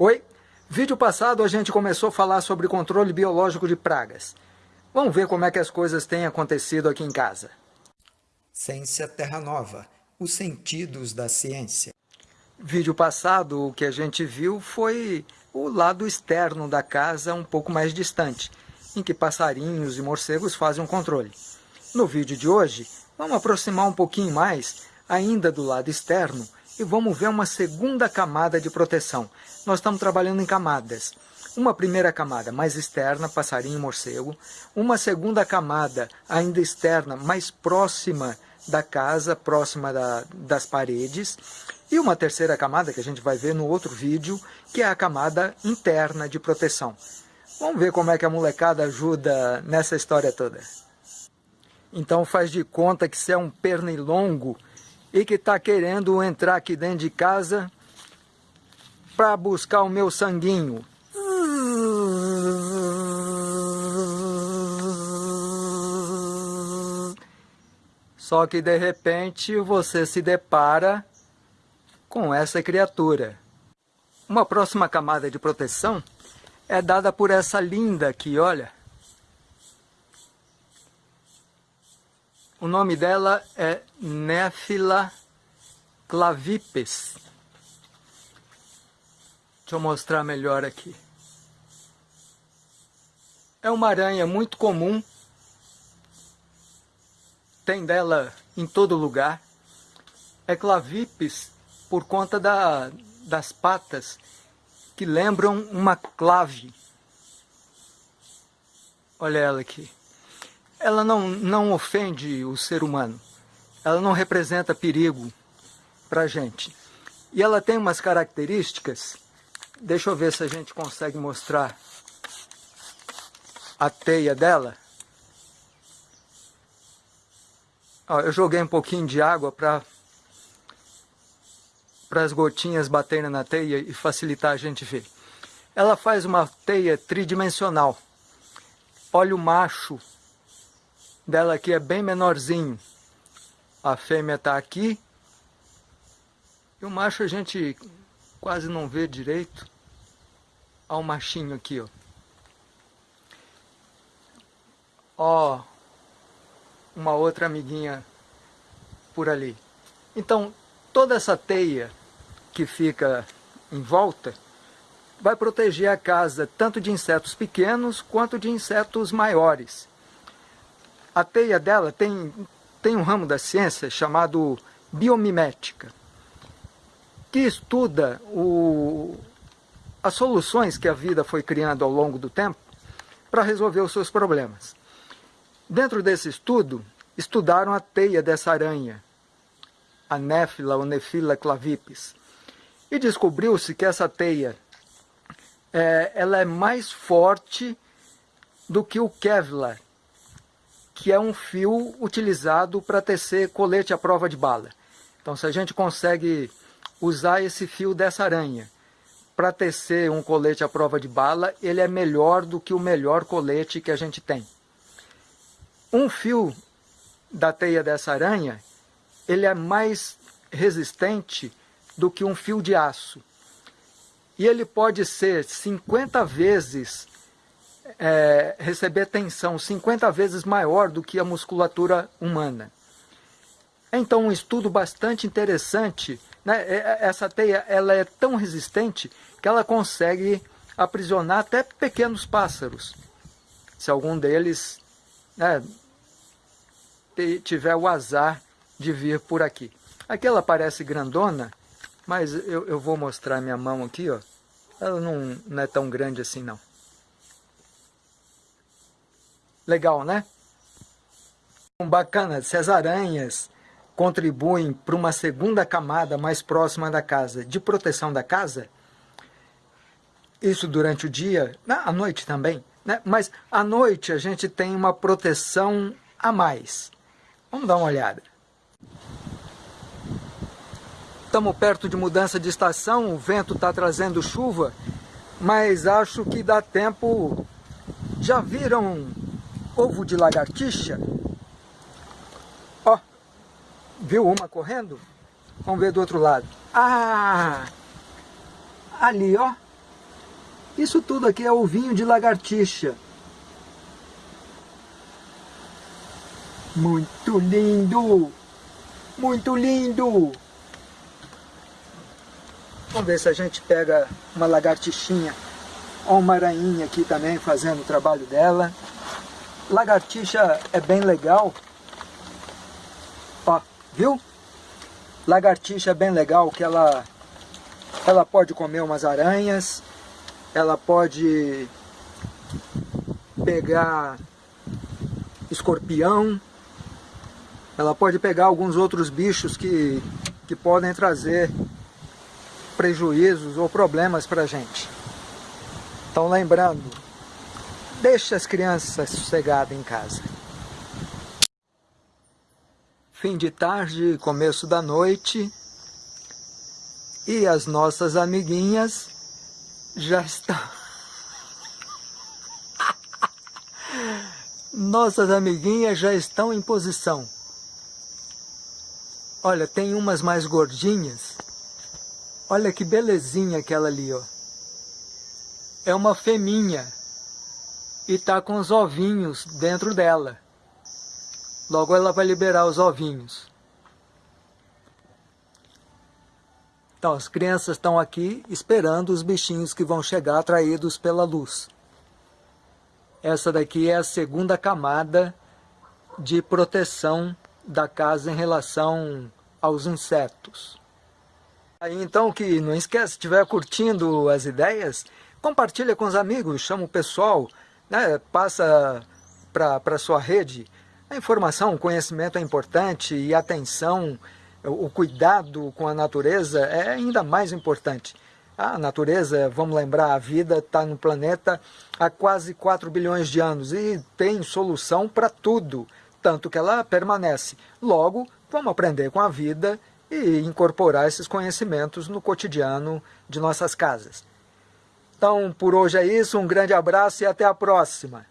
Oi, vídeo passado a gente começou a falar sobre controle biológico de pragas. Vamos ver como é que as coisas têm acontecido aqui em casa. Ciência Terra Nova, os sentidos da ciência. Vídeo passado o que a gente viu foi o lado externo da casa um pouco mais distante, em que passarinhos e morcegos fazem um controle. No vídeo de hoje, vamos aproximar um pouquinho mais, ainda do lado externo, e vamos ver uma segunda camada de proteção. Nós estamos trabalhando em camadas. Uma primeira camada mais externa, passarinho e morcego. Uma segunda camada ainda externa, mais próxima da casa, próxima da, das paredes. E uma terceira camada, que a gente vai ver no outro vídeo, que é a camada interna de proteção. Vamos ver como é que a molecada ajuda nessa história toda. Então faz de conta que você é um pernilongo e que está querendo entrar aqui dentro de casa para buscar o meu sanguinho. Só que de repente você se depara com essa criatura. Uma próxima camada de proteção é dada por essa linda aqui, olha. O nome dela é Néfila clavipes. Deixa eu mostrar melhor aqui. É uma aranha muito comum. Tem dela em todo lugar. É clavipes por conta da, das patas que lembram uma clave. Olha ela aqui ela não, não ofende o ser humano, ela não representa perigo para a gente. E ela tem umas características, deixa eu ver se a gente consegue mostrar a teia dela. Ó, eu joguei um pouquinho de água para para as gotinhas baterem na teia e facilitar a gente ver. Ela faz uma teia tridimensional. Olha o macho dela aqui é bem menorzinho. A fêmea está aqui. E o macho a gente quase não vê direito. Olha o machinho aqui, ó. Ó, uma outra amiguinha por ali. Então, toda essa teia que fica em volta vai proteger a casa tanto de insetos pequenos quanto de insetos maiores. A teia dela tem, tem um ramo da ciência chamado biomimética, que estuda o, as soluções que a vida foi criando ao longo do tempo para resolver os seus problemas. Dentro desse estudo, estudaram a teia dessa aranha, a Néfila ou Nefila clavipes, e descobriu-se que essa teia é, ela é mais forte do que o Kevlar, que é um fio utilizado para tecer colete à prova de bala. Então, se a gente consegue usar esse fio dessa aranha para tecer um colete à prova de bala, ele é melhor do que o melhor colete que a gente tem. Um fio da teia dessa aranha, ele é mais resistente do que um fio de aço. E ele pode ser 50 vezes é, receber tensão 50 vezes maior do que a musculatura humana. Então, um estudo bastante interessante, né? É, é, essa teia ela é tão resistente que ela consegue aprisionar até pequenos pássaros. Se algum deles né, tiver o azar de vir por aqui. Aqui ela parece grandona, mas eu, eu vou mostrar minha mão aqui, ó. Ela não, não é tão grande assim não. Legal, né? Bacana, se as aranhas contribuem para uma segunda camada mais próxima da casa, de proteção da casa, isso durante o dia, à noite também, né? mas à noite a gente tem uma proteção a mais. Vamos dar uma olhada. Estamos perto de mudança de estação, o vento está trazendo chuva, mas acho que dá tempo... Já viram ovo de lagartixa. Ó, viu uma correndo? Vamos ver do outro lado. Ah, ali ó, Isso tudo aqui é ovinho de lagartixa. Muito lindo! Muito lindo! Vamos ver se a gente pega uma lagartixinha ou uma aranhinha aqui também fazendo o trabalho dela. Lagartixa é bem legal. Ó, viu? Lagartixa é bem legal que ela, ela pode comer umas aranhas, ela pode pegar escorpião, ela pode pegar alguns outros bichos que, que podem trazer prejuízos ou problemas para a gente. Então lembrando, deixe as crianças sossegadas em casa. Fim de tarde, começo da noite, e as nossas amiguinhas já estão... Nossas amiguinhas já estão em posição. Olha, tem umas mais gordinhas. Olha que belezinha aquela ali, ó. É uma feminha. E tá com os ovinhos dentro dela. Logo ela vai liberar os ovinhos. Então, as crianças estão aqui esperando os bichinhos que vão chegar atraídos pela luz. Essa daqui é a segunda camada de proteção da casa em relação aos insetos. Aí então que não esquece, se estiver curtindo as ideias, compartilha com os amigos, chama o pessoal, né, passa para a sua rede. A informação, o conhecimento é importante e a atenção, o cuidado com a natureza é ainda mais importante. A natureza, vamos lembrar, a vida está no planeta há quase 4 bilhões de anos e tem solução para tudo tanto que ela permanece. Logo, vamos aprender com a vida e incorporar esses conhecimentos no cotidiano de nossas casas. Então, por hoje é isso, um grande abraço e até a próxima!